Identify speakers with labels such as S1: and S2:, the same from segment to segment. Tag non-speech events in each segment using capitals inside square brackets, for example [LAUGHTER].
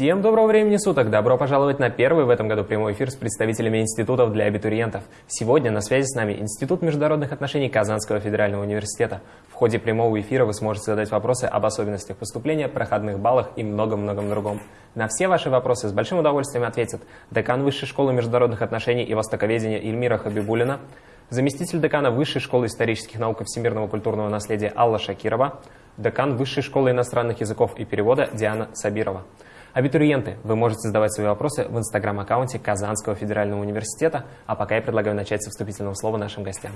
S1: Всем доброго времени суток! Добро пожаловать на первый в этом году прямой эфир с представителями институтов для абитуриентов. Сегодня на связи с нами Институт международных отношений Казанского федерального университета. В ходе прямого эфира вы сможете задать вопросы об особенностях поступления, проходных баллах и многом-многом другом. На все ваши вопросы с большим удовольствием ответит декан Высшей школы международных отношений и востоковедения Ильмира Хабибулина, заместитель декана Высшей школы исторических наук и всемирного культурного наследия Алла Шакирова, декан Высшей школы иностранных языков и перевода Диана Сабирова. Абитуриенты, вы можете задавать свои вопросы в инстаграм-аккаунте Казанского федерального университета, а пока я предлагаю начать со вступительного слова нашим гостям.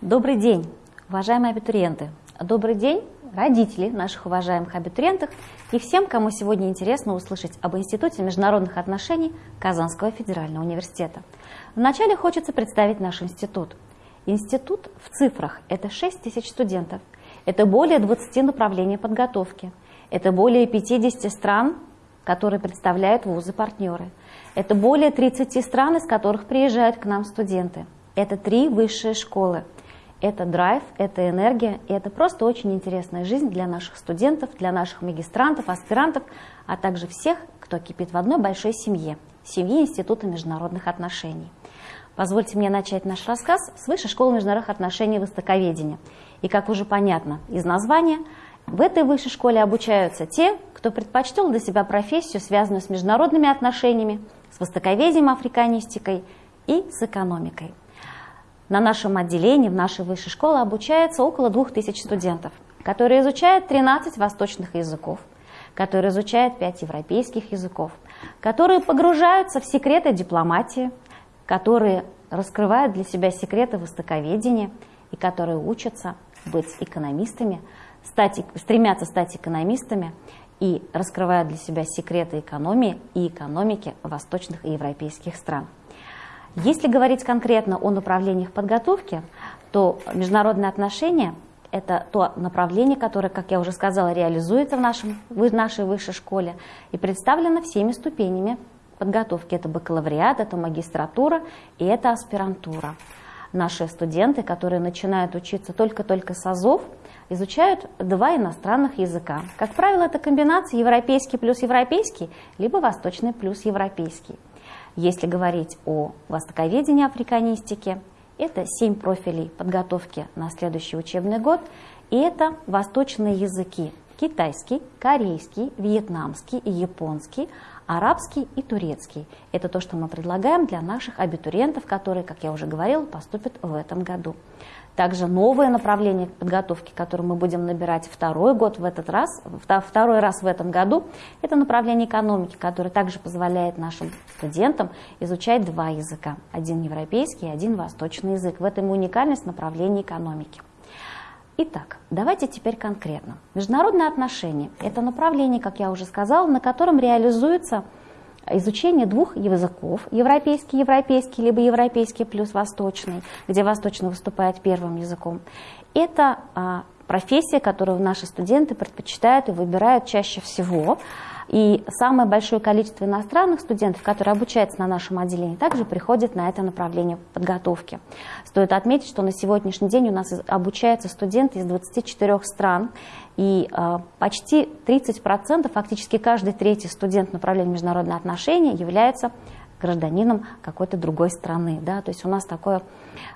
S2: Добрый день, уважаемые абитуриенты. Добрый день, родители наших уважаемых абитуриентов и всем, кому сегодня интересно услышать об Институте международных отношений Казанского федерального университета. Вначале хочется представить наш институт. Институт в цифрах – это 6 тысяч студентов, это более 20 направлений подготовки – это более 50 стран, которые представляют вузы-партнеры. Это более 30 стран, из которых приезжают к нам студенты. Это три высшие школы. Это драйв, это энергия, и это просто очень интересная жизнь для наших студентов, для наших магистрантов, аспирантов, а также всех, кто кипит в одной большой семье, семье Института международных отношений. Позвольте мне начать наш рассказ с Высшей школы международных отношений и востоковедения. И, как уже понятно из названия, в этой высшей школе обучаются те, кто предпочтел для себя профессию, связанную с международными отношениями, с востоковедением, африканистикой и с экономикой. На нашем отделении, в нашей высшей школе обучается около 2000 студентов, которые изучают 13 восточных языков, которые изучают 5 европейских языков, которые погружаются в секреты дипломатии, которые раскрывают для себя секреты востоковедения и которые учатся быть экономистами, стать, стремятся стать экономистами и раскрывают для себя секреты экономии и экономики восточных и европейских стран. Если говорить конкретно о направлениях подготовки, то международные отношения – это то направление, которое, как я уже сказала, реализуется в, нашем, в нашей высшей школе и представлено всеми ступенями подготовки. Это бакалавриат, это магистратура и это аспирантура. Наши студенты, которые начинают учиться только-только с АЗОВ, изучают два иностранных языка. Как правило, это комбинация европейский плюс европейский, либо восточный плюс европейский. Если говорить о востоковедении африканистике, это семь профилей подготовки на следующий учебный год, и это восточные языки – китайский, корейский, вьетнамский и японский, арабский и турецкий. Это то, что мы предлагаем для наших абитуриентов, которые, как я уже говорила, поступят в этом году. Также новое направление подготовки, которое мы будем набирать второй год в этот раз, второй раз в этом году, это направление экономики, которое также позволяет нашим студентам изучать два языка. Один европейский и один восточный язык. В этом уникальность направления экономики. Итак, давайте теперь конкретно. Международные отношения – это направление, как я уже сказала, на котором реализуется изучение двух языков, европейский, европейский, либо европейский плюс восточный, где восточный выступает первым языком. Это а, профессия, которую наши студенты предпочитают и выбирают чаще всего. И самое большое количество иностранных студентов, которые обучаются на нашем отделении, также приходят на это направление подготовки. Стоит отметить, что на сегодняшний день у нас обучаются студенты из 24 стран, и э, почти 30%, фактически каждый третий студент направления международные отношения является гражданином какой-то другой страны. Да? То есть у нас такое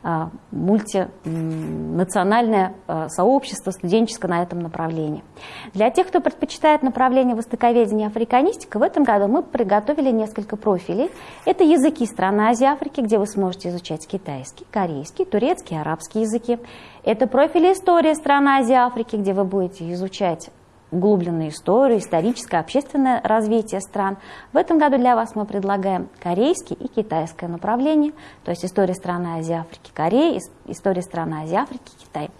S2: а, мультинациональное а, сообщество студенческое на этом направлении. Для тех, кто предпочитает направление востоковедения и африканистика, в этом году мы приготовили несколько профилей. Это языки страны Азии Африки, где вы сможете изучать китайский, корейский, турецкий, арабский языки. Это профили истории страны Азии Африки, где вы будете изучать углубленную историю, историческое, общественное развитие стран. В этом году для вас мы предлагаем корейский и китайское направление, то есть история страны Азии, Африки, Кореи, история страны Азии, Африки, Китай.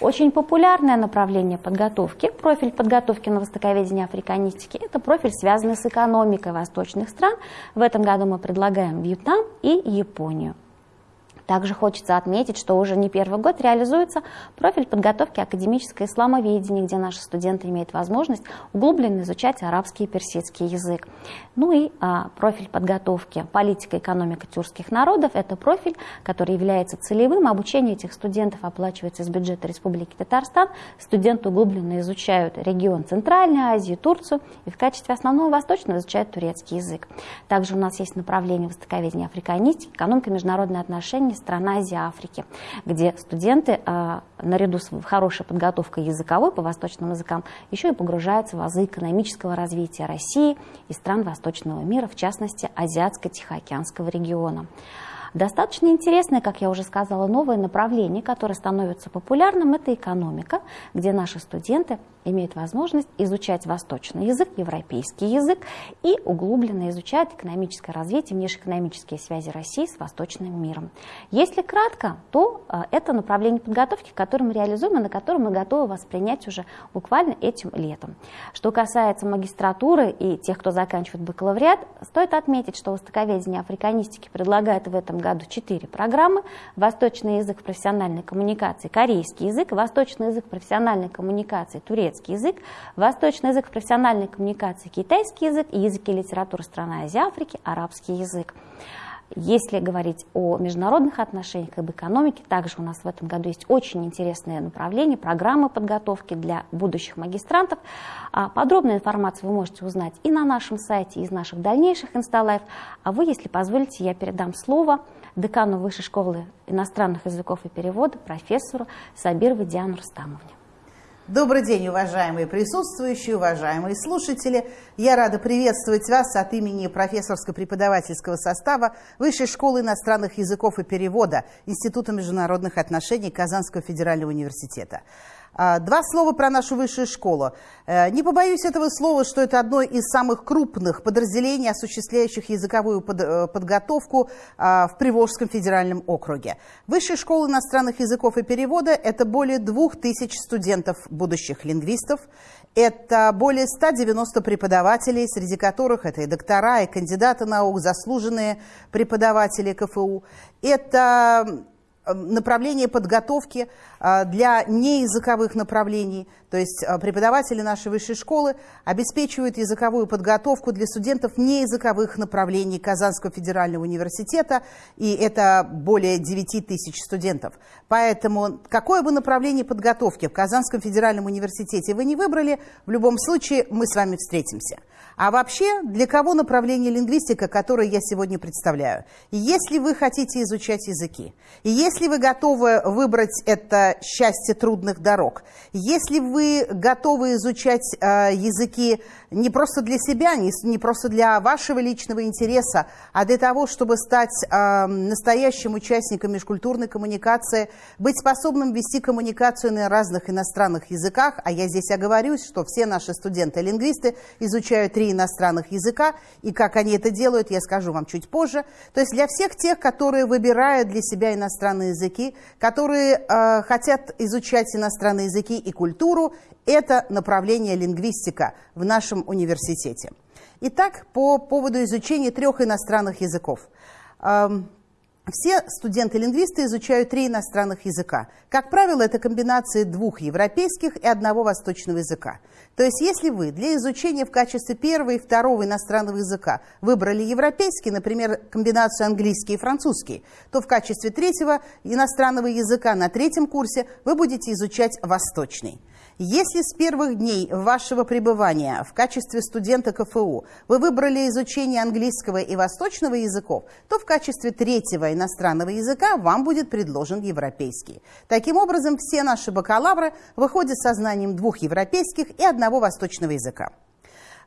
S2: Очень популярное направление подготовки, профиль подготовки на востоковедение африканистики, это профиль, связанный с экономикой восточных стран. В этом году мы предлагаем Вьетнам и Японию. Также хочется отметить, что уже не первый год реализуется профиль подготовки академическое исламоведение, где наши студенты имеют возможность углубленно изучать арабский и персидский язык. Ну и а, профиль подготовки политика и экономика тюркских народов – это профиль, который является целевым. Обучение этих студентов оплачивается из бюджета Республики Татарстан. Студенты углубленно изучают регион Центральной Азии, Турцию и в качестве основного восточного изучают турецкий язык. Также у нас есть направление востоковедения африканистики, экономика международные отношения, стран Азии, Африки, где студенты а, наряду с хорошей подготовкой языковой по восточным языкам еще и погружаются в азы экономического развития России и стран восточного мира, в частности, Азиатско-Тихоокеанского региона. Достаточно интересное, как я уже сказала, новое направление, которое становится популярным, это экономика, где наши студенты имеют возможность изучать восточный язык, европейский язык и углубленно изучают экономическое развитие, внешнеэкономические связи России с восточным миром. Если кратко, то э, это направление подготовки, которое мы реализуем и на котором мы готовы воспринять уже буквально этим летом. Что касается магистратуры и тех, кто заканчивает бакалавриат, стоит отметить, что востоковедение африканистики предлагает в этом году четыре программы. Восточный язык профессиональной коммуникации, корейский язык, восточный язык профессиональной коммуникации, турецкий язык, восточный язык профессиональной коммуникации, китайский язык и языки литературы страны Азии Африки, арабский язык. Если говорить о международных отношениях, об экономике, также у нас в этом году есть очень интересные направления, программы подготовки для будущих магистрантов. А подробную информацию вы можете узнать и на нашем сайте, и из наших дальнейших инсталлайв. А вы, если позволите, я передам слово декану Высшей школы иностранных языков и перевода, профессору Сабировой Диану Рустамовне.
S3: Добрый день, уважаемые присутствующие, уважаемые слушатели. Я рада приветствовать вас от имени профессорско-преподавательского состава Высшей школы иностранных языков и перевода Института международных отношений Казанского федерального университета. А, два слова про нашу высшую школу. Э, не побоюсь этого слова, что это одно из самых крупных подразделений, осуществляющих языковую э, подготовку а, в Приволжском федеральном округе. Высшая школа иностранных языков и перевода – это более двух тысяч студентов, будущих лингвистов. Это более 190 преподавателей, среди которых это и доктора, и кандидаты наук, заслуженные преподаватели КФУ. Это направление подготовки э, для неязыковых направлений. То есть э, преподаватели нашей высшей школы обеспечивают языковую подготовку для студентов неязыковых направлений Казанского федерального университета, и это более 9 тысяч студентов. Поэтому какое бы направление подготовки в Казанском федеральном университете вы не выбрали, в любом случае мы с вами встретимся. А вообще, для кого направление лингвистика, которое я сегодня представляю? Если вы хотите изучать языки, и если вы готовы выбрать это счастье трудных дорог, если вы готовы изучать э, языки не просто для себя, не, не просто для вашего личного интереса, а для того, чтобы стать э, настоящим участником межкультурной коммуникации, быть способным вести коммуникацию на разных иностранных языках, а я здесь оговорюсь, что все наши студенты-лингвисты изучают три иностранных языка, и как они это делают, я скажу вам чуть позже. То есть для всех тех, которые выбирают для себя иностранные языки, которые э, хотят изучать иностранные языки и культуру, это направление лингвистика в нашем университете. Итак, по поводу изучения трех иностранных языков. Эм, все студенты-лингвисты изучают три иностранных языка. Как правило, это комбинации двух европейских и одного восточного языка. То есть, если вы для изучения в качестве первого и второго иностранного языка выбрали европейский, например, комбинацию английский и французский, то в качестве третьего иностранного языка на третьем курсе вы будете изучать восточный. Если с первых дней вашего пребывания в качестве студента КФУ вы выбрали изучение английского и восточного языков, то в качестве третьего иностранного языка вам будет предложен европейский. Таким образом, все наши бакалавры выходят со знанием двух европейских и одного восточного языка.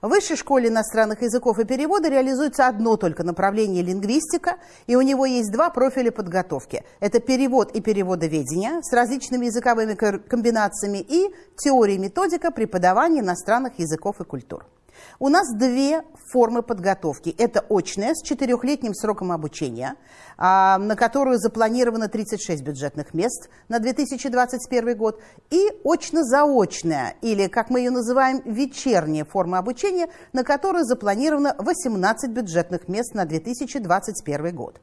S3: В Высшей школе иностранных языков и перевода реализуется одно только направление лингвистика, и у него есть два профиля подготовки. Это перевод и переводоведение с различными языковыми комбинациями и теория и методика преподавания иностранных языков и культур. У нас две формы подготовки. Это очная с четырехлетним сроком обучения, а, на которую запланировано 36 бюджетных мест на 2021 год, и очно-заочная, или, как мы ее называем, вечерняя форма обучения, на которую запланировано 18 бюджетных мест на 2021 год.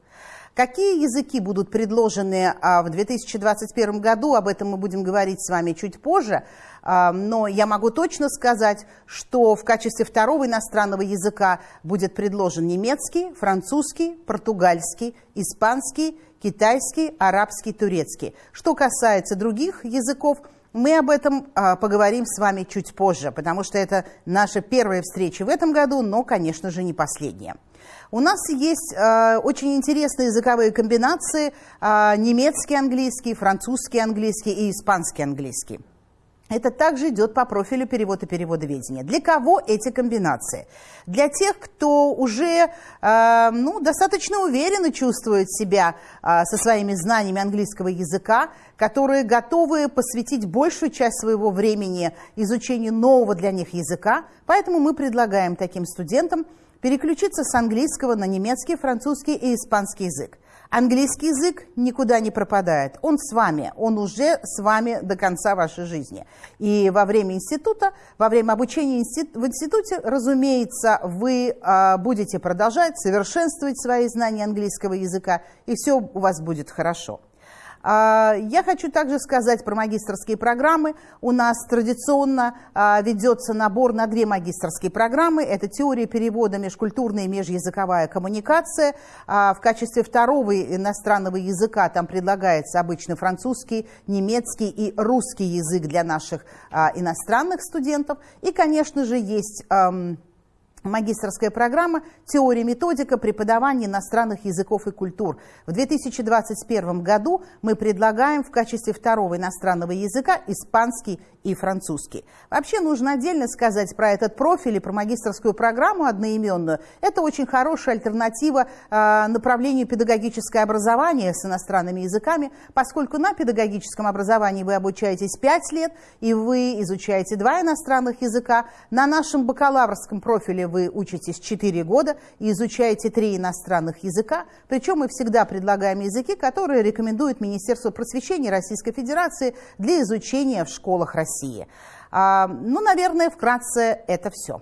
S3: Какие языки будут предложены а, в 2021 году, об этом мы будем говорить с вами чуть позже. А, но я могу точно сказать, что в качестве второго иностранного языка будет предложен немецкий, французский, португальский, испанский, китайский, арабский, турецкий. Что касается других языков, мы об этом а, поговорим с вами чуть позже, потому что это наша первая встреча в этом году, но, конечно же, не последняя. У нас есть э, очень интересные языковые комбинации э, немецкий английский, французский английский и испанский английский. Это также идет по профилю перевод и переводоведения. Для кого эти комбинации? Для тех, кто уже э, ну, достаточно уверенно чувствует себя э, со своими знаниями английского языка, которые готовы посвятить большую часть своего времени изучению нового для них языка. Поэтому мы предлагаем таким студентам переключиться с английского на немецкий, французский и испанский язык. Английский язык никуда не пропадает. Он с вами, он уже с вами до конца вашей жизни. И во время института, во время обучения в институте, разумеется, вы а, будете продолжать совершенствовать свои знания английского языка, и все у вас будет хорошо. А, я хочу также сказать про магистрские программы. У нас традиционно а, ведется набор на две магистрские программы. Это теория перевода, межкультурная и межязыковая коммуникация. А, в качестве второго иностранного языка там предлагается обычно французский, немецкий и русский язык для наших иностранных студентов. И, конечно же, есть магистрская программа «Теория методика преподавания иностранных языков и культур». В 2021 году мы предлагаем в качестве второго иностранного языка испанский и французский. Вообще нужно отдельно сказать про этот профиль и про магистрскую программу одноименную. Это очень хорошая альтернатива э, направлению педагогическое образование с иностранными языками, поскольку на педагогическом образовании вы обучаетесь 5 лет, и вы изучаете два иностранных языка. На нашем бакалаврском профиле вы учитесь 4 года и изучаете три иностранных языка. Причем мы всегда предлагаем языки, которые рекомендует Министерство просвещения Российской Федерации для изучения в школах России. А, ну, наверное, вкратце это все.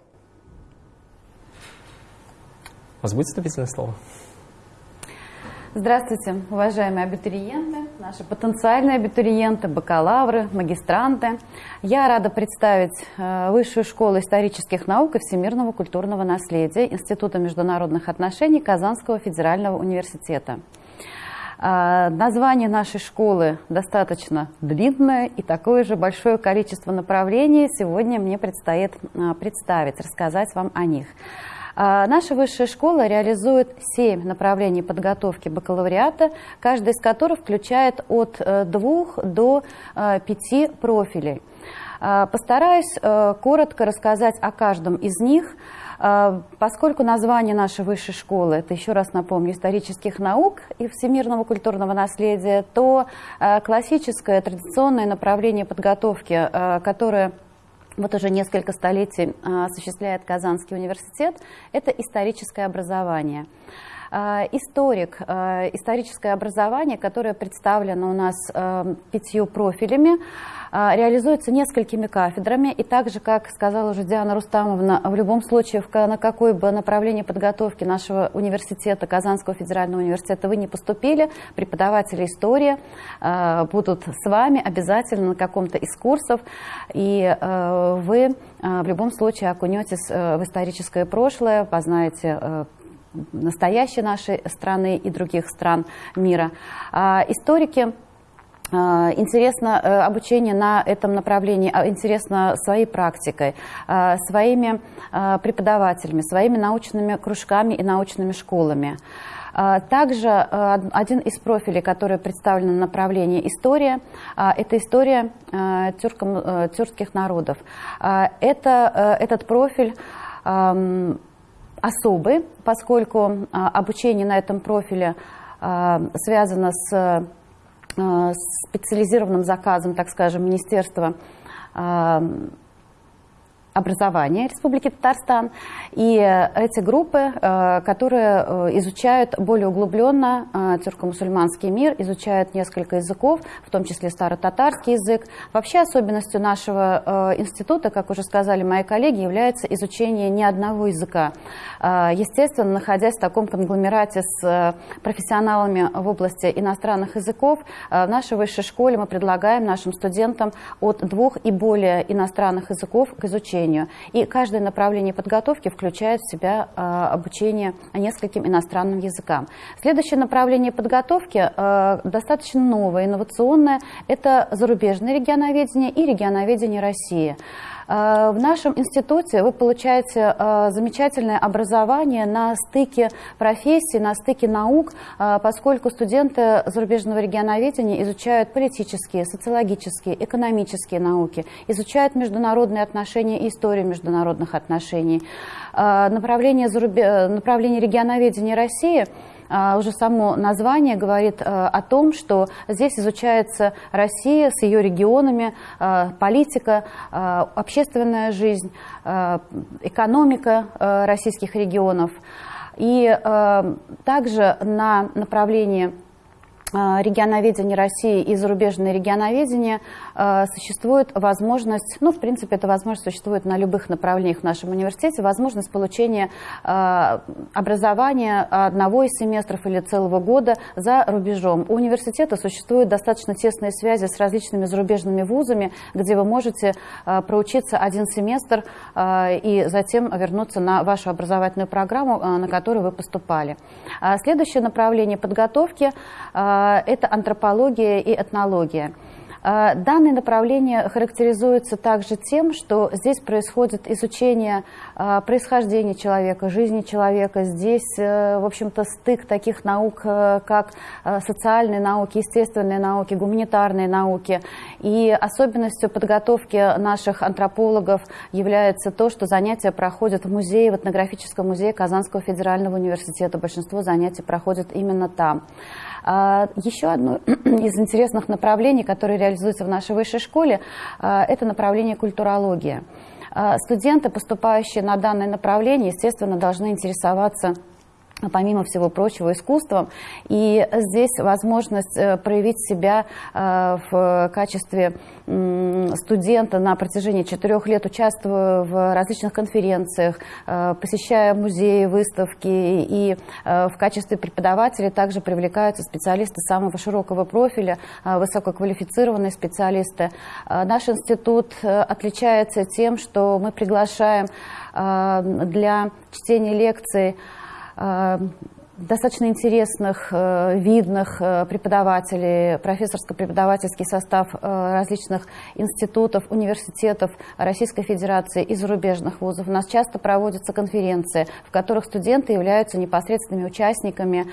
S1: У вас будет вступительное слово?
S4: Здравствуйте, уважаемые абитуриенты, наши потенциальные абитуриенты, бакалавры, магистранты. Я рада представить э, Высшую школу исторических наук и всемирного культурного наследия Института международных отношений Казанского федерального университета. Э, название нашей школы достаточно длинное, и такое же большое количество направлений сегодня мне предстоит э, представить, рассказать вам о них. А, наша высшая школа реализует семь направлений подготовки бакалавриата, каждый из которых включает от э, двух до э, пяти профилей. А, постараюсь э, коротко рассказать о каждом из них, а, Поскольку название нашей высшей школы, это еще раз напомню, исторических наук и всемирного культурного наследия, то классическое традиционное направление подготовки, которое вот уже несколько столетий а, осуществляет Казанский университет, это историческое образование. А, историк, а, историческое образование, которое представлено у нас пятью профилями, а, реализуется несколькими кафедрами. И также, как сказала уже Диана Рустамовна, в любом случае, на какое бы направление подготовки нашего университета, Казанского федерального университета, вы не поступили, преподаватели истории а, будут с вами обязательно на каком-то из курсов, и а, вы в любом случае окунетесь в историческое прошлое, познаете настоящее нашей страны и других стран мира. Историки а, интересно э, обучение на этом направлении, а, интересно своей практикой, а, своими преподавателями, своими научными кружками и научными школами. Также один из профилей, который представлен на направлении история, это история тюрком, э, тюркских народов. Это, этот профиль особый, поскольку обучение на этом профиле связано с Э, специализированным заказом, так скажем, Министерства э, образования Республики Татарстан. И эти группы, которые изучают более углубленно тюрко-мусульманский мир, изучают несколько языков, в том числе старо-татарский язык. Вообще особенностью нашего института, как уже сказали мои коллеги, является изучение не одного языка. Естественно, находясь в таком конгломерате с профессионалами в области иностранных языков, в нашей высшей школе мы предлагаем нашим студентам от двух и более иностранных языков к изучению. И каждое направление подготовки включает в себя а, обучение нескольким иностранным языкам. Следующее направление подготовки а, достаточно новое, инновационное. Это зарубежное регионоведение и регионоведение России. Э, в нашем институте вы получаете э, замечательное образование на стыке профессий, на стыке наук, э, поскольку студенты зарубежного регионоведения изучают политические, социологические, экономические науки, изучают международные отношения и историю международных отношений. Направление, зарубеж... направление регионоведения России – уже само название говорит а, о том, что здесь изучается Россия с ее регионами, а, политика, общественная жизнь, экономика российских регионов. И также на направлении Э, регионоведения России и зарубежное регионоведение э, существует возможность, ну, в принципе, эта возможность существует на любых направлениях в нашем университете, возможность получения э, образования одного из семестров или целого года за рубежом. У университета существуют достаточно тесные связи с различными зарубежными вузами, где вы можете проучиться один семестр и затем вернуться на вашу образовательную программу, на которую вы поступали. Следующее направление подготовки – а, это антропология и этнология. А, данное направление характеризуется также тем, что здесь происходит изучение а, происхождения человека, жизни человека. Здесь, э, в общем-то, стык таких наук, э, как э, социальные науки, естественные науки, гуманитарные науки. И особенностью подготовки наших антропологов является то, что занятия проходят в музее, в этнографическом музее Казанского федерального университета. Большинство занятий проходят именно там. А, еще одно [CLEARS THROAT] из интересных направлений, которое реализуется в нашей высшей школе, а, это направление культурология. А, студенты, поступающие на данное направление, естественно, должны интересоваться помимо всего прочего, искусством. И здесь возможность э, проявить себя э, в качестве студента на протяжении четырех лет, участвуя в различных конференциях, э, посещая музеи, выставки. И в качестве преподавателей также привлекаются специалисты самого широкого профиля, высококвалифицированные специалисты. Наш институт отличается тем, что мы приглашаем для чтения лекций достаточно интересных, э, видных э, преподавателей, профессорско-преподавательский состав различных институтов, университетов Российской Федерации и зарубежных вузов. У нас часто проводятся конференции, в которых студенты являются непосредственными участниками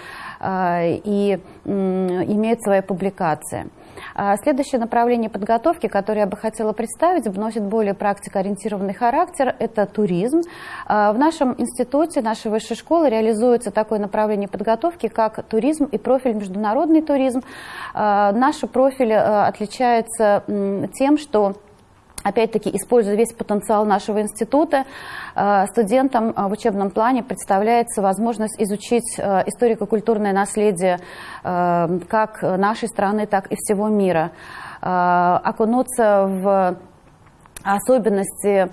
S4: и имеют свои публикации. А следующее направление подготовки, которое я бы хотела представить, носит более практикоориентированный характер, это туризм. А, в нашем институте, нашей высшей школы реализуется такое направление подготовки, как туризм и профиль международный туризм. А, наш профиль э, отличается тем, что Опять-таки, используя весь потенциал нашего института, э, студентам э, в учебном плане представляется возможность изучить э, историко-культурное наследие как нашей страны, так и всего мира, окунуться в особенности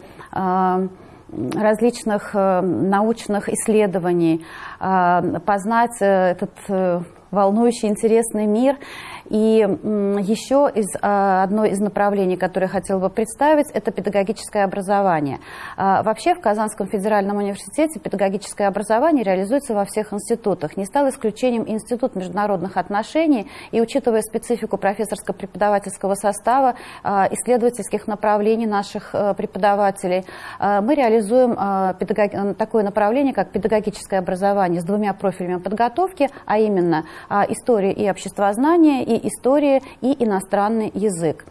S4: различных научных исследований, познать этот волнующий, интересный мир и еще из, а, одно из направлений, которое я хотела бы представить, это педагогическое образование. А, вообще в Казанском федеральном университете педагогическое образование реализуется во всех институтах. Не стал исключением Институт международных отношений, и учитывая специфику профессорско-преподавательского состава, а, исследовательских направлений наших преподавателей, мы реализуем такое направление, как педагогическое образование с двумя профилями подготовки, а именно история и обществознание, и история, и иностранный язык.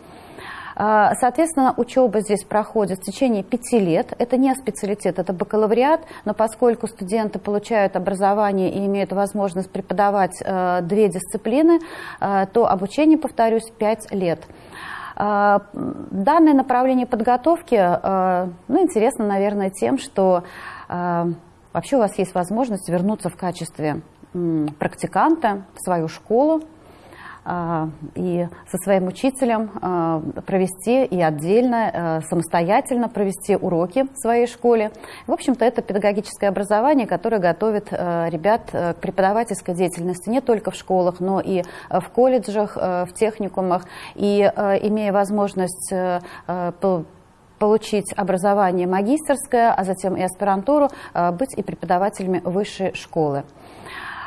S4: А, соответственно, учеба здесь проходит в течение пяти лет. Это не специалитет, это бакалавриат, но поскольку студенты получают образование и имеют возможность преподавать э, две дисциплины, э, то обучение, повторюсь, пять лет. Данное направление подготовки, ну, интересно, наверное, тем, что вообще у вас есть возможность вернуться в качестве практиканта в свою школу, а, и со своим учителем а, провести и отдельно, а, самостоятельно провести уроки в своей школе. В общем-то, это педагогическое образование, которое готовит ребят к преподавательской деятельности не только в школах, но и в колледжах, в техникумах. И имея возможность получить образование магистерское, а затем и аспирантуру, быть и преподавателями высшей школы.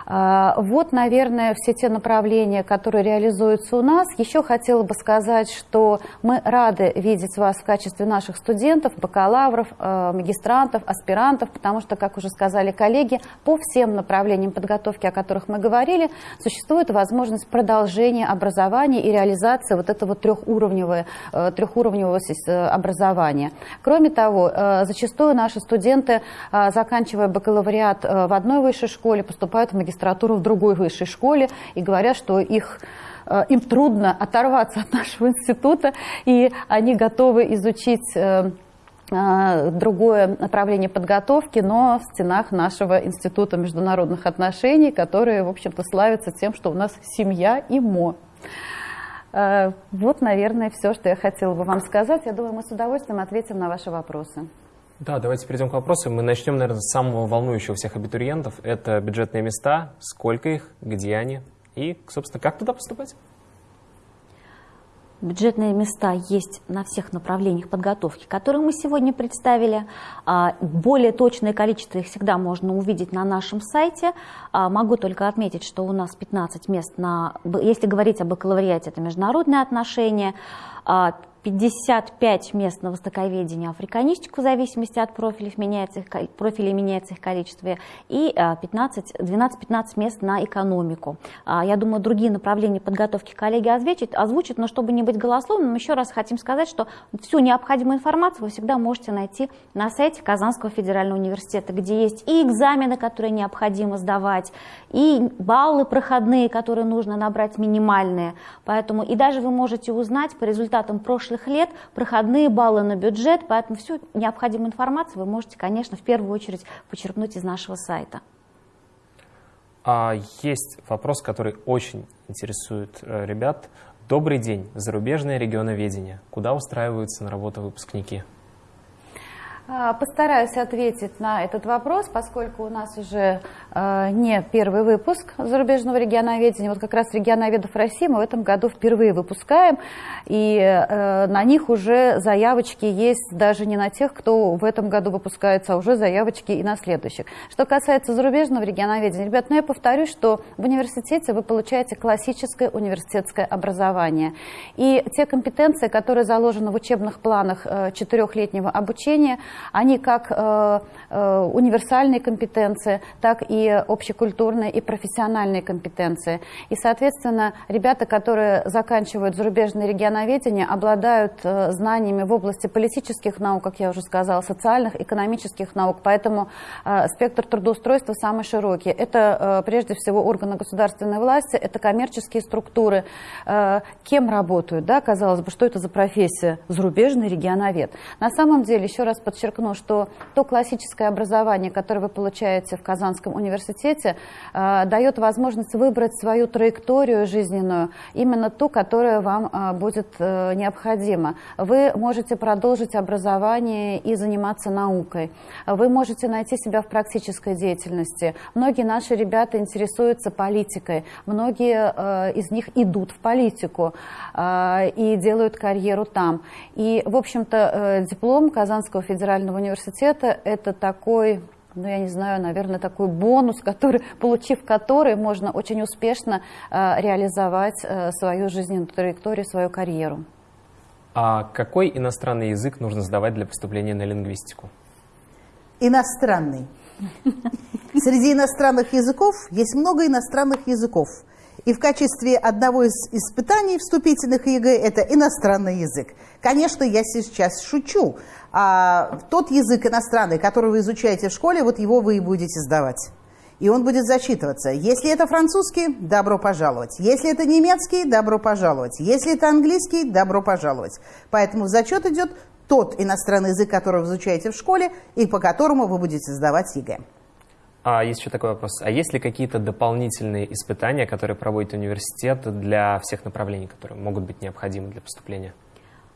S4: А, вот, наверное, все те направления, которые реализуются у нас. Еще хотела бы сказать, что мы рады видеть вас в качестве наших студентов, бакалавров, а, магистрантов, аспирантов, потому что, как уже сказали коллеги, по всем направлениям подготовки, о которых мы говорили, существует возможность продолжения образования и реализации вот этого трехуровневого, э, трехуровневого образования. Кроме того, э, зачастую наши студенты, а, заканчивая бакалавриат э, в одной высшей школе, поступают в магистратуру магистратуру в другой высшей школе и говорят, что их э, им трудно оторваться от нашего института, и они готовы изучить э, э, другое направление подготовки, но в стенах нашего Института международных отношений, которые, в общем-то, славятся тем, что у нас семья и МО. Вот, наверное, все, что я хотела бы вам сказать. Я думаю, мы с удовольствием ответим на ваши вопросы.
S1: Да, давайте перейдем к вопросам. Мы начнем, наверное, с самого волнующего всех абитуриентов. Это бюджетные места, сколько их, где они и, собственно, как туда поступать?
S2: Бюджетные места есть на всех направлениях подготовки, которые мы сегодня представили. А, более точное количество их всегда можно увидеть на нашем сайте. А, могу только отметить, что у нас 15 мест на... Если говорить о бакалавриате, это международные отношения. А, 55 мест на востоковедение, африканистику в зависимости от профилей, меняется их, профилей меняется их количество, и 12-15 мест на экономику. А, я думаю, другие направления подготовки коллеги озвучат, озвучат, но чтобы не быть голословным, еще раз хотим сказать, что всю необходимую информацию вы всегда можете найти на сайте Казанского федерального университета, где есть и экзамены, которые необходимо сдавать, и баллы проходные, которые нужно набрать минимальные. Поэтому и даже вы можете узнать по результатам прошлых прошлых лет, проходные баллы на бюджет, поэтому всю необходимую информацию вы можете, конечно, в первую очередь почерпнуть из нашего сайта.
S1: А есть вопрос, который очень интересует э, ребят. Добрый день, зарубежное регионоведение. Куда устраиваются на работу выпускники?
S4: А, постараюсь ответить на этот вопрос, поскольку у нас уже э, не первый выпуск зарубежного регионоведения. Вот как раз регионоведов России мы в этом году впервые выпускаем, и э, на них уже заявочки есть даже не на тех, кто в этом году выпускается, а уже заявочки и на следующих. Что касается зарубежного регионоведения, ребят, ну я повторюсь, что в университете вы получаете классическое университетское образование. И те компетенции, которые заложены в учебных планах э, четырехлетнего обучения – они как э, э, универсальные компетенции, так и общекультурные и профессиональные компетенции. И, соответственно, ребята, которые заканчивают зарубежное регионоведение, обладают э, знаниями в области политических наук, как я уже сказала, социальных, экономических наук. Поэтому спектр трудоустройства самый широкий. Это прежде всего органы государственной власти, это коммерческие структуры. Кем работают? Да, казалось бы, что это за профессия? Зарубежный регионовед. На самом деле, еще раз подчеркну, подчеркну, что то классическое образование, которое вы получаете в Казанском университете, э, дает возможность выбрать свою траекторию жизненную, именно ту, которая вам э, будет э, необходима. Вы можете продолжить образование и заниматься наукой. Вы можете найти себя в практической деятельности. Многие наши ребята интересуются политикой. Многие из них идут в политику и делают карьеру там. И, в общем-то, диплом Казанского федерального федерального университета это такой ну, я не знаю, наверное, такой бонус, который, получив который, можно очень успешно э, реализовать э, свою жизненную траекторию, свою карьеру.
S1: А какой иностранный язык нужно сдавать для поступления на лингвистику?
S3: Иностранный. Среди иностранных языков есть много иностранных языков. И в качестве одного из испытаний вступительных ЕГЭ это иностранный язык. Конечно, я сейчас шучу, а тот язык иностранный, который вы изучаете в школе, вот его вы и будете сдавать. и он будет зачитываться. Если это французский, добро пожаловать. Если это немецкий, добро пожаловать. Если это английский, добро пожаловать. Поэтому в зачет идет тот иностранный язык, который вы изучаете в школе и по которому вы будете сдавать ЕГЭ.
S1: А есть еще такой вопрос. А есть ли какие-то дополнительные испытания, которые проводит университет для всех направлений, которые могут быть необходимы для поступления?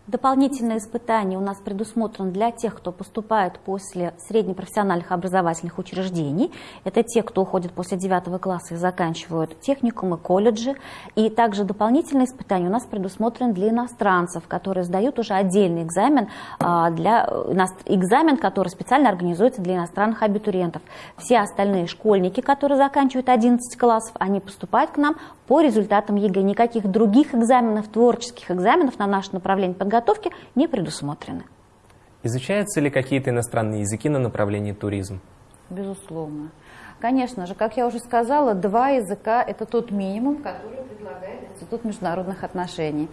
S2: Дополнительные испытания у нас предусмотрены для тех, кто поступает после среднепрофессиональных образовательных учреждений. Это те, кто уходит после 9 класса и заканчивают техникумы, колледжи. И также дополнительные испытания у нас предусмотрены для иностранцев, которые сдают уже отдельный экзамен, а, для, экзамен, который специально организуется для иностранных абитуриентов. Все остальные школьники, которые заканчивают 11 классов, они поступают к нам по результатам ЕГЭ. Никаких других экзаменов, творческих экзаменов на наше направление подготовки не предусмотрены.
S1: Изучаются ли какие-то иностранные языки на направлении туризм?
S4: Безусловно. Конечно же, как я уже сказала, два языка – это тот минимум, который предлагает Институт международных отношений.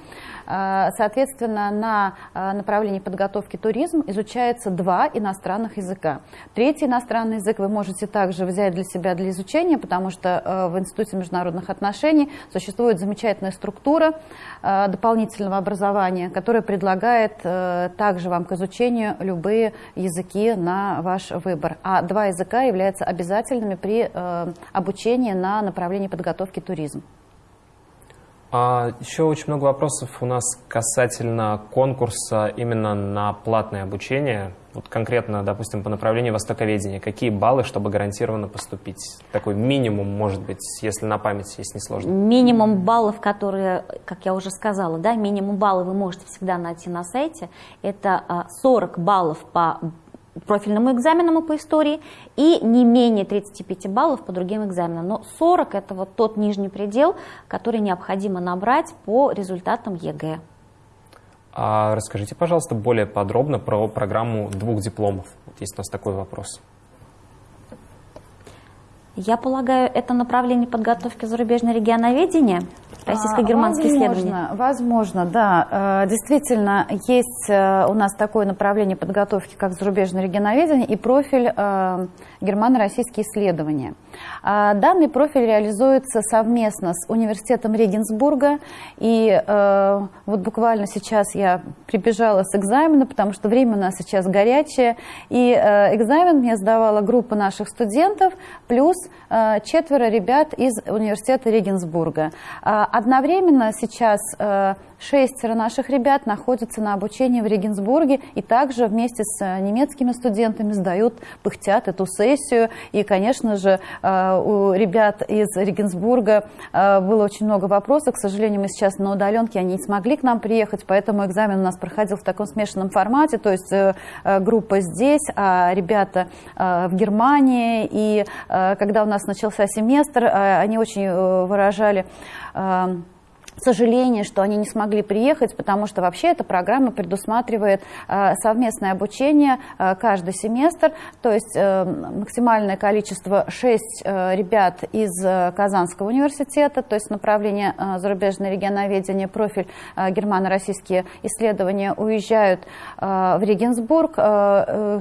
S4: А, соответственно, на а, направлении подготовки туризм изучается два иностранных языка. Третий иностранный язык вы можете также взять для себя для изучения, потому что а, в Институте международных отношений существует замечательная структура дополнительного образования, которая предлагает также вам к изучению любые языки на ваш выбор. А два языка являются обязательными при э, обучении на направлении подготовки туризм.
S1: А еще очень много вопросов у нас касательно конкурса именно на платное обучение. Вот конкретно, допустим, по направлению востоковедения. Какие баллы, чтобы гарантированно поступить? Такой минимум, может быть, если на память, если не сложно.
S2: Минимум баллов, которые, как я уже сказала, да, минимум баллов вы можете всегда найти на сайте. Это 40 а, баллов по профильному экзамену по истории и не менее 35 баллов по другим экзаменам. Но 40 – это вот тот нижний предел, который необходимо набрать по результатам ЕГЭ.
S1: А расскажите, пожалуйста, более подробно про программу двух дипломов. Вот есть у нас такой вопрос.
S2: Я полагаю, это направление подготовки зарубежного регионоведения – Российско-германские исследования.
S4: Возможно, да. Э, действительно, есть э, у нас такое направление подготовки, как зарубежное регионоведение и профиль э, германо-российские исследования. А данный профиль реализуется совместно с университетом Регенсбурга. И вот буквально сейчас я прибежала с экзамена, потому что время у нас сейчас горячее. И экзамен мне сдавала группа наших студентов, плюс четверо ребят из университета Регенсбурга. А Одновременно сейчас э, шестеро наших ребят находятся на обучении в Регенсбурге и также вместе с э, немецкими студентами сдают, пыхтят эту сессию. И, конечно же, э, у ребят из Регенсбурга было очень много вопросов. К сожалению, мы сейчас на удаленке, они не смогли к нам приехать, поэтому экзамен у нас проходил в таком смешанном формате, то есть группа здесь, а ребята в Германии. И когда у нас начался семестр, они очень выражали сожаление, что они не смогли приехать, потому что вообще эта программа предусматривает э, совместное обучение э, каждый семестр, то есть э, максимальное количество 6 ребят из Казанского университета, то есть направление зарубежное регионоведение, профиль германо-российские исследования уезжают в Регенсбург.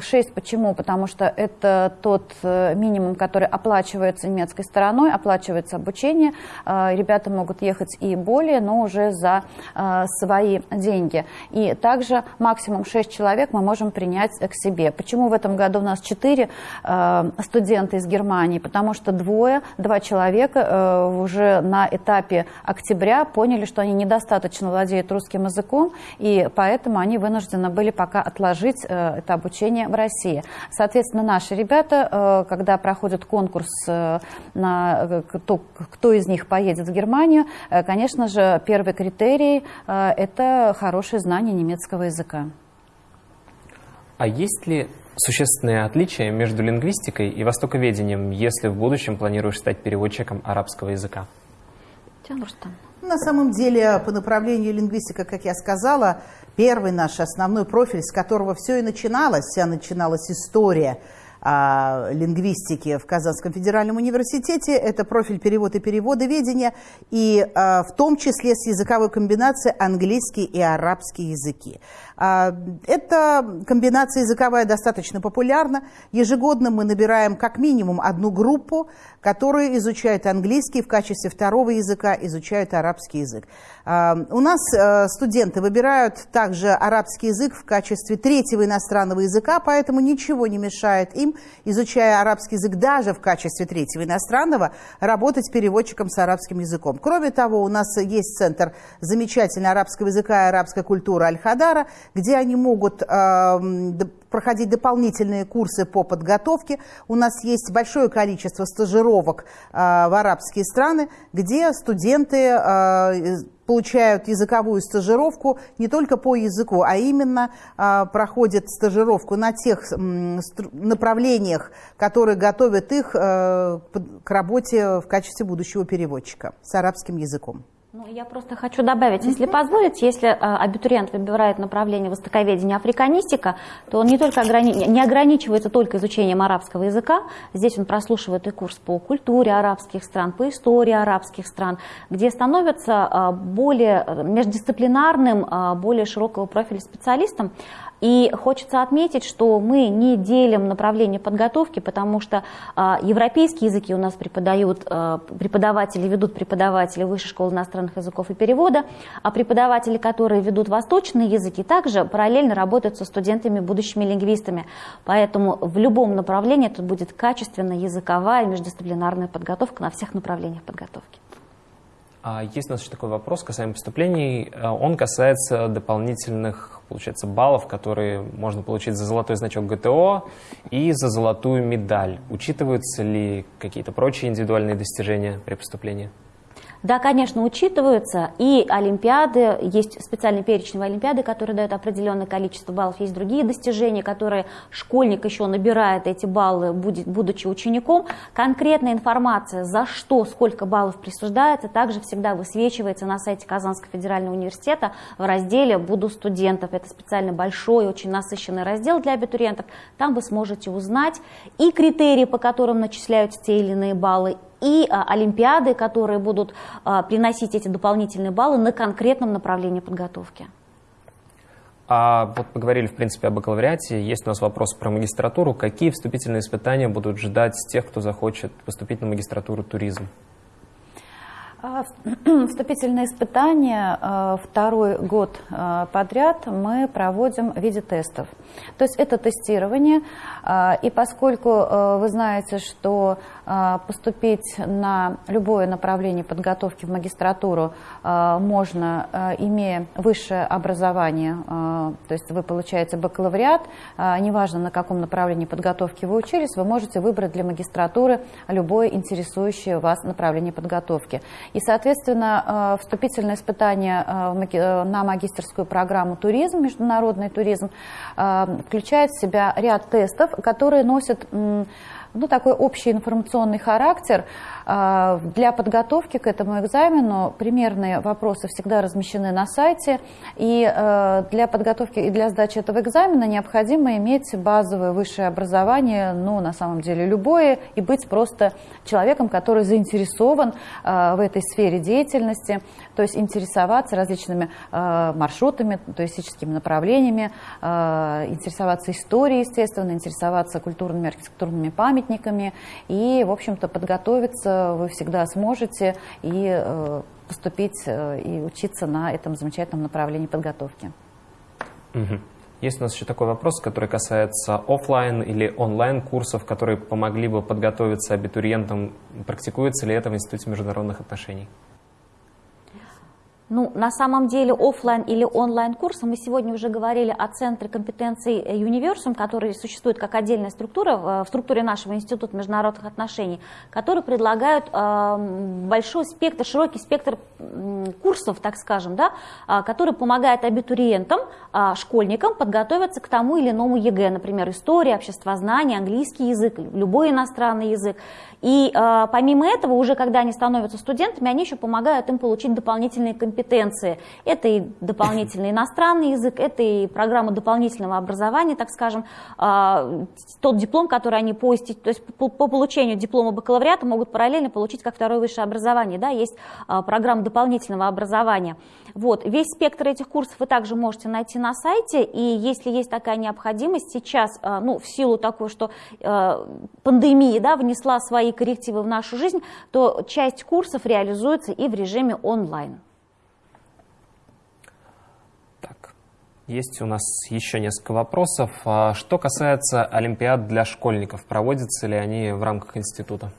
S4: 6 почему? Потому что это тот минимум, который оплачивается немецкой стороной, оплачивается обучение. Ребята могут ехать и более более, но уже за э, свои деньги. И также максимум 6 человек мы можем принять к себе. Почему в этом году у нас 4 э, студента из Германии? Потому что двое, два человека э, уже на этапе октября поняли, что они недостаточно владеют русским языком, и поэтому они вынуждены были пока отложить это обучение в России. Соответственно, наши ребята, когда проходят конкурс на кто, кто из них поедет в Германию, конечно же, же, первый критерий э, – это хорошее знание немецкого языка.
S1: А есть ли существенные отличия между лингвистикой и востоковедением, если в будущем планируешь стать переводчиком арабского языка?
S3: На самом деле, по направлению лингвистика, как я сказала, первый наш основной профиль, с которого все и начиналось, вся начиналась история – а, лингвистики в Казанском федеральном университете. Это профиль перевод и переводоведения, и а, в том числе с языковой комбинацией английский и арабский языки. А, эта комбинация языковая достаточно популярна. Ежегодно мы набираем как минимум одну группу, которая изучает английский, в качестве второго языка изучают арабский язык. А, у нас э, студенты выбирают также арабский язык в качестве третьего иностранного языка, поэтому ничего не мешает им, изучая арабский язык даже в качестве третьего иностранного, работать переводчиком с арабским языком. Кроме того, у нас есть центр замечательного арабского языка и арабской куры Аль-Хадара, где они могут э, проходить дополнительные курсы по подготовке. У нас есть большое количество стажировок э, в арабские страны, где студенты э, получают языковую стажировку не только по языку, а именно э, проходят стажировку на тех э, направлениях, которые готовят их э, к работе в качестве будущего переводчика с арабским языком.
S2: Ну, я просто хочу добавить, если позволите, если э, абитуриент выбирает направление востоковедения африканистика, то он не только ограни... не ограничивается только изучением арабского языка, здесь он прослушивает и курс по культуре арабских стран, по истории арабских стран, где становится э, более э, междисциплинарным, более широкого профиля специалистом, и хочется отметить, что мы не делим направление подготовки, потому что а, европейские языки у нас преподают а, преподаватели, ведут преподаватели Высшей школы иностранных языков и перевода, а преподаватели, которые ведут восточные языки, также параллельно работают со студентами, будущими лингвистами. Поэтому в любом направлении это будет качественная языковая междисциплинарная подготовка на всех направлениях подготовки.
S1: А есть у нас еще такой вопрос касаемо поступлений. Он касается дополнительных получается, баллов, которые можно получить за золотой значок ГТО и за золотую медаль. Учитываются ли какие-то прочие индивидуальные достижения при поступлении?
S2: Да, конечно, учитываются. И олимпиады, есть специальный перечень олимпиады, который дает определенное количество баллов. Есть другие достижения, которые школьник еще набирает эти баллы, будучи учеником. Конкретная информация, за что, сколько баллов присуждается, также всегда высвечивается на сайте Казанского федерального университета в разделе «Буду студентов». Это специально большой, очень насыщенный раздел для абитуриентов. Там вы сможете узнать и критерии, по которым начисляются те или иные баллы, и а, олимпиады, которые будут а, приносить эти дополнительные баллы на конкретном направлении подготовки.
S1: А вот поговорили, в принципе, о бакалавриате. Есть у нас вопрос про магистратуру. Какие вступительные испытания будут ждать тех, кто захочет поступить на магистратуру туризм?
S4: А, [CLEARS THROAT] вступительные испытания второй год подряд мы проводим в виде тестов. То есть это тестирование, и поскольку вы знаете, что поступить на любое направление подготовки в магистратуру можно, имея высшее образование, то есть вы получаете бакалавриат, неважно на каком направлении подготовки вы учились, вы можете выбрать для магистратуры любое интересующее вас направление подготовки. И, соответственно, вступительное испытание на магистрскую программу «Туризм», международный туризм, включает в себя ряд тестов, которые носят ну, такой общий информационный характер. А, для подготовки к этому экзамену примерные вопросы всегда размещены на сайте, и э, для подготовки и для сдачи этого экзамена необходимо иметь базовое высшее образование, ну, на самом деле любое, и быть просто человеком, который заинтересован э, в этой сфере деятельности, то есть интересоваться различными э, маршрутами, туристическими направлениями, интересоваться историей, естественно, интересоваться культурными, архитектурными памятниками и, в общем-то, подготовиться вы всегда сможете и э, поступить э, и учиться на этом замечательном направлении подготовки.
S1: Есть у нас еще такой вопрос, который касается офлайн или онлайн курсов, которые помогли бы подготовиться абитуриентам. Практикуется ли это в Институте международных отношений?
S2: Ну, на самом деле офлайн или онлайн курсы, мы сегодня уже говорили о центре компетенций Universum, который существует как отдельная структура в структуре нашего Института международных отношений, которые предлагают э, большой спектр, широкий спектр курсов, так скажем, да, э, который помогает абитуриентам, э, школьникам подготовиться к тому или иному ЕГЭ, например, история, обществознание, английский язык, любой иностранный язык. И помимо этого, уже когда они становятся студентами, они еще помогают им получить дополнительные компетенции компетенции. Это и дополнительный иностранный язык, это и программа дополнительного образования, так скажем, а, тот диплом, который они по, то есть по, по получению диплома бакалавриата могут параллельно получить как второе высшее образование. Да, есть а, программа дополнительного образования. Вот. Весь спектр этих курсов вы также можете найти на сайте, и если есть такая необходимость, сейчас, а, ну, в силу такой, что пандемия да, внесла свои коррективы в нашу жизнь, то часть курсов реализуется и в режиме онлайн.
S1: Так, есть у нас еще несколько вопросов. А что касается Олимпиад для школьников, проводятся ли они в рамках института?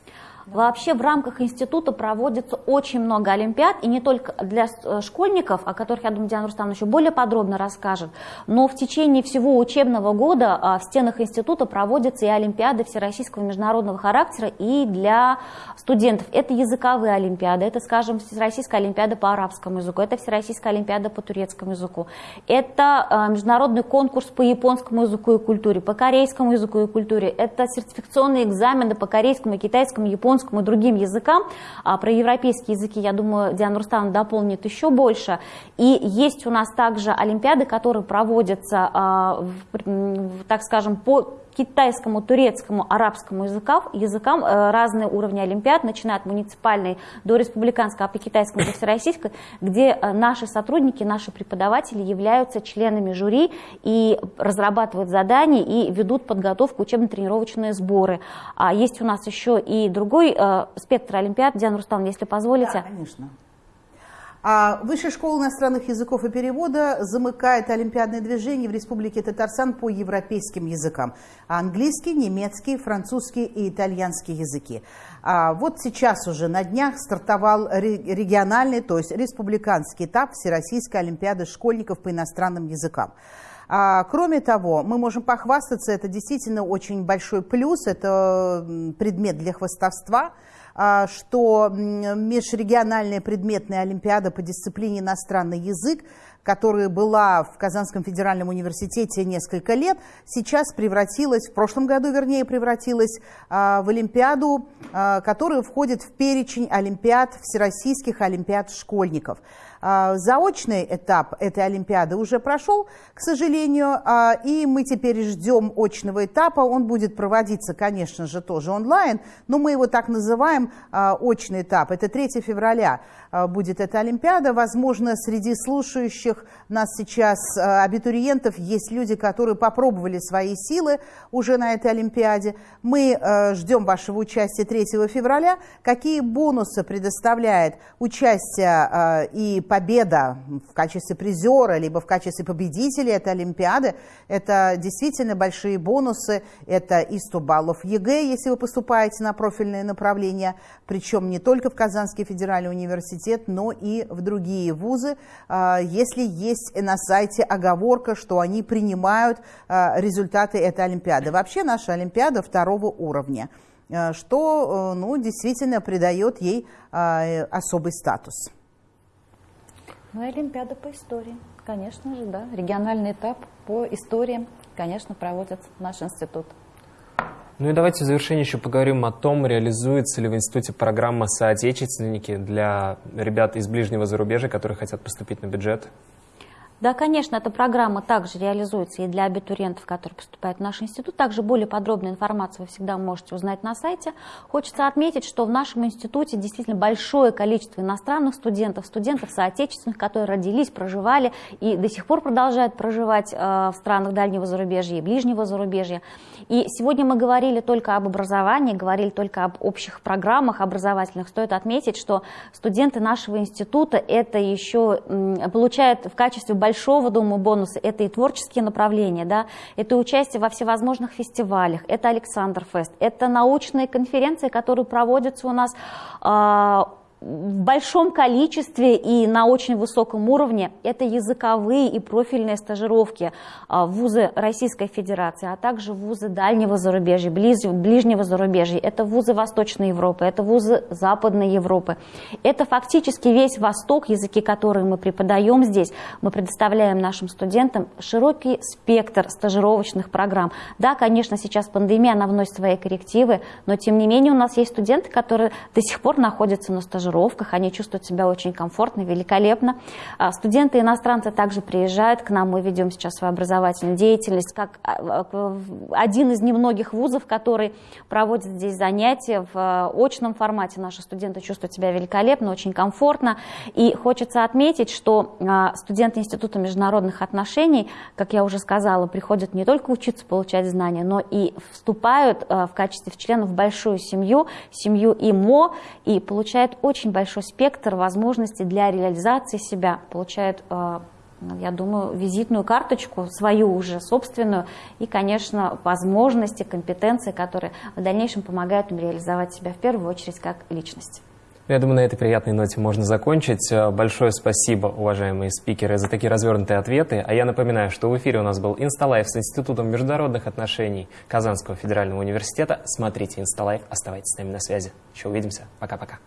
S2: Вообще в рамках института проводится очень много олимпиад, и не только для э, школьников, о которых, я думаю, Диана Рустамовна еще более подробно расскажет, но в течение всего учебного года а, в стенах института проводятся и олимпиады всероссийского международного характера и для студентов. Это языковые олимпиады, это, скажем, Всероссийская олимпиада по арабскому языку, это Всероссийская олимпиада по турецкому языку, это а, международный конкурс по японскому языку и культуре, по корейскому языку и культуре, это сертификационные экзамены по корейскому, китайскому, японскому, японскому и другим языкам. А про европейские языки, я думаю, Диана Рустам дополнит еще больше. И есть у нас также олимпиады, которые проводятся, а, так скажем, по китайскому, турецкому, арабскому языкам, языкам э, разные уровни олимпиад, начиная от муниципальной до республиканской, а по китайскому до всероссийской, где э, наши сотрудники, наши преподаватели являются членами жюри и разрабатывают задания и ведут подготовку учебно-тренировочные сборы. А есть у нас еще и другой э, спектр олимпиад. Диана Рустам, если позволите.
S3: Да, конечно. А Высшая школа иностранных языков и перевода замыкает олимпиадное движение в Республике Татарстан по европейским языкам. Английский, немецкий, французский и итальянский языки. А вот сейчас уже на днях стартовал региональный, то есть республиканский этап Всероссийской олимпиады школьников по иностранным языкам. А, кроме того, мы можем похвастаться, это действительно очень большой плюс, это предмет для хвастовства – что межрегиональная предметная олимпиада по дисциплине иностранный язык, которая была в Казанском федеральном университете несколько лет, сейчас превратилась, в прошлом году, вернее, превратилась а, в Олимпиаду, а, которая входит в перечень олимпиад, всероссийских олимпиад школьников. А, заочный этап этой Олимпиады уже прошел, к сожалению, и мы теперь ждем очного этапа. Он будет проводиться, конечно же, тоже онлайн, но мы его так называем очный этап. Это 3 февраля будет эта Олимпиада. Возможно, среди слушающих нас сейчас абитуриентов есть люди, которые попробовали свои силы уже на этой Олимпиаде. Мы ждем вашего участия 3 февраля. Какие бонусы предоставляет участие и победа в качестве призера, либо в качестве победителя этой Олимпиады, это действительно большие бонусы. Это и 100 баллов ЕГЭ, если вы поступаете на профильные направления, причем не только в Казанский федеральный университет, но и в другие вузы, а, если есть на сайте оговорка, что они принимают а, результаты этой Олимпиады. Вообще наша Олимпиада второго уровня а, что ну, действительно придает ей особый статус.
S4: Ну Олимпиада по истории, конечно же, да. Региональный этап по истории, конечно, проводит наш институт.
S1: Ну и давайте в завершение еще поговорим о том, реализуется ли в институте программа «Соотечественники» для ребят из ближнего зарубежья, которые хотят поступить на бюджет.
S2: Да, конечно, эта программа также реализуется и для абитуриентов, которые поступают в наш институт. Также более подробную информацию вы всегда можете узнать на сайте. Хочется отметить, что в нашем институте действительно большое количество иностранных студентов, студентов соотечественных, которые родились, проживали и до сих пор продолжают проживать э, в странах дальнего зарубежья и ближнего зарубежья. И сегодня мы говорили только об образовании, говорили только об общих программах образовательных. Стоит отметить, что студенты нашего института это еще получают в качестве большого, думаю, бонуса, это и творческие направления, да, это участие во всевозможных фестивалях, это Александр Фест, это научные конференции, которые проводятся у нас а, в большом количестве и на очень высоком уровне это языковые и профильные стажировки а, в вузы Российской Федерации, а также вузы дальнего зарубежья, ближнего зарубежья. Это вузы Восточной Европы, это вузы Западной Европы. Это фактически весь Восток, языки, которые мы преподаем здесь. Мы предоставляем нашим студентам широкий спектр стажировочных программ. Да, конечно, сейчас пандемия, она вносит свои коррективы, но тем не менее у нас есть студенты, которые до сих пор находятся на стажировке стажировках, они чувствуют себя очень комфортно, великолепно. А, студенты иностранцы также приезжают к нам, мы ведем сейчас свою образовательную деятельность, как а, один из немногих вузов, который проводит здесь занятия в очном формате. Наши студенты чувствуют себя великолепно, очень комфортно. И хочется отметить, что студенты Института международных отношений, как я уже сказала, приходят не только учиться получать знания, но и вступают в качестве членов в большую семью, семью ИМО, и получают очень большой спектр возможностей для реализации себя, получают э, я думаю, визитную карточку, свою уже собственную, и, конечно, возможности, компетенции, которые в дальнейшем помогают им реализовать себя в первую очередь как личность.
S1: Я думаю, на этой приятной ноте можно закончить. Э, большое спасибо, уважаемые спикеры, за такие развернутые ответы. А я напоминаю, что в эфире у нас был Инсталайф с Институтом международных отношений Казанского федерального университета. Смотрите Инсталайф, оставайтесь с нами на связи. Еще увидимся. Пока-пока.